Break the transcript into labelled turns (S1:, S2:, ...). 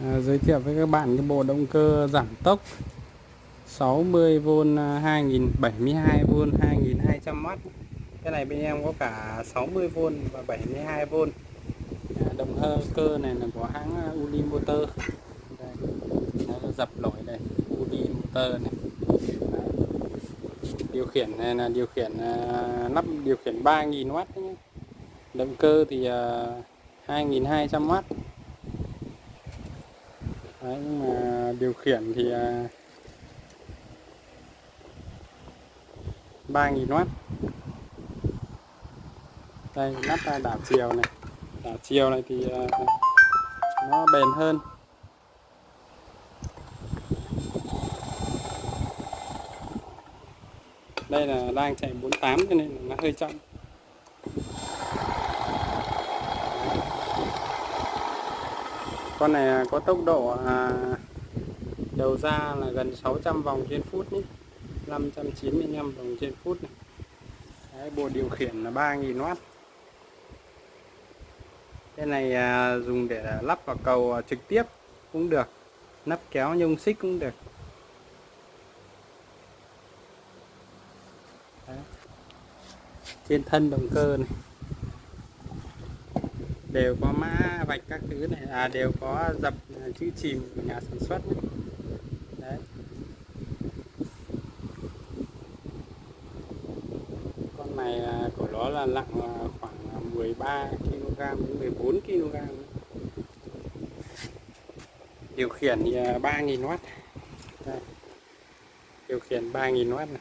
S1: À, giới thiệu với các bạn cái bộ động cơ giảm tốc. 60V 2072V 2200W cái này bên em có cả 60V và 72V à, động cơ này là của hãng à, Uli Motor. Đây, nó dập nổi đây Uli Motor này. Điều khiển này là điều khiển à, lắp điều khiển 3000W động cơ thì à, uh, 2200W Đấy, nhưng mà điều khiển thì à, 3.000W đây nắp đảo chiều này. Đảo chiều này thì à, nó bền hơn. Đây là đang chạy 48 cho nên nó hơi chậm. Con này có tốc độ à, đầu ra là gần 600 vòng trên phút nhé. 595 vòng trên phút này. Đấy, bộ điều khiển là 3.000W cái này à, dùng để lắp vào cầu à, trực tiếp cũng được. Nắp kéo nhông xích cũng được. Đấy. trên thân động cơ này đều có mã vạch các thứ này à đều có dập à, chữ chìm của nhà sản xuất này. đấy con này của nó là nặng à, khoảng à, 13 kg đến 14 kg điều khiển 3.000W đây. điều khiển 3.000W này